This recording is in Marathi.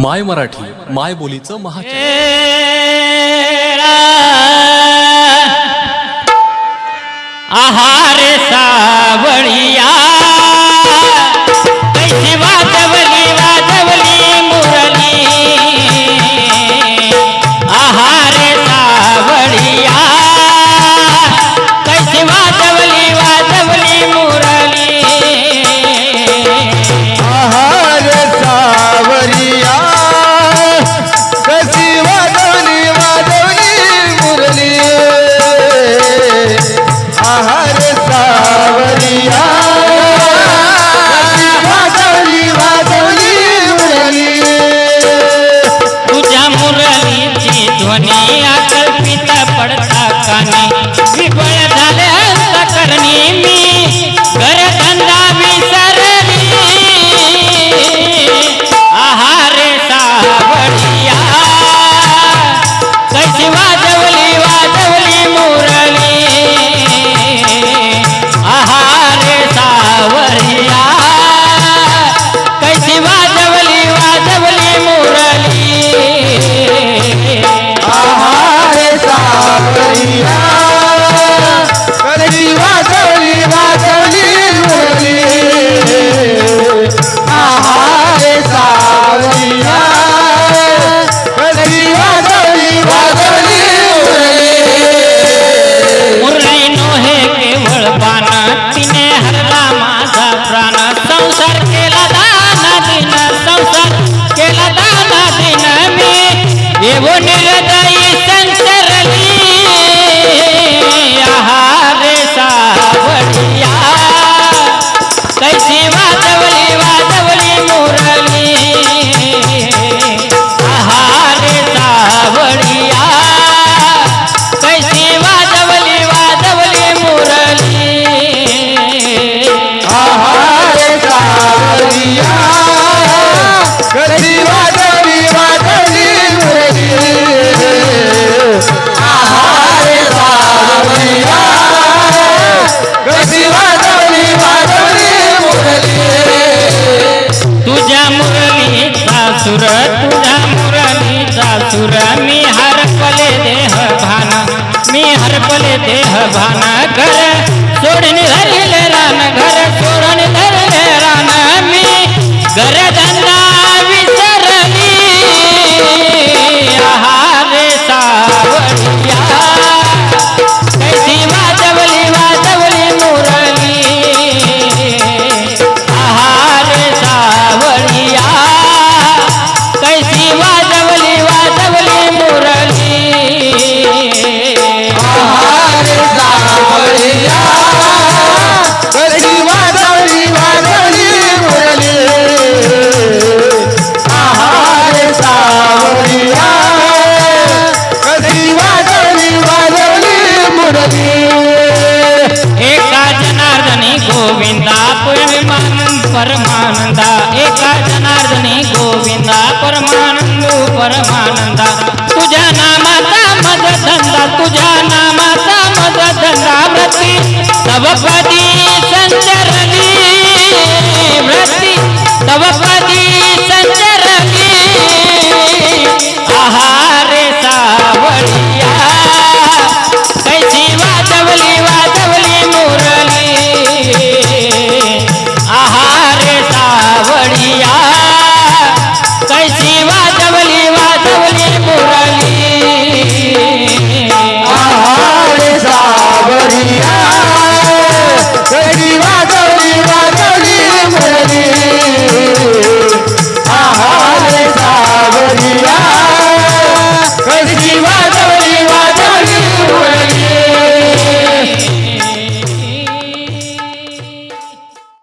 माय मराठी माय बोलीचं महा आहारे सावळी माझा प्राण संसार केला दान दिन संसार केला दान दिन मी. येऊन हृदयी संसरली आहार सावडिया कैसी वाजव सुर तुझा मुरलीचा सुर मी हरपले देह भाना मी हरपले देह भाना. कर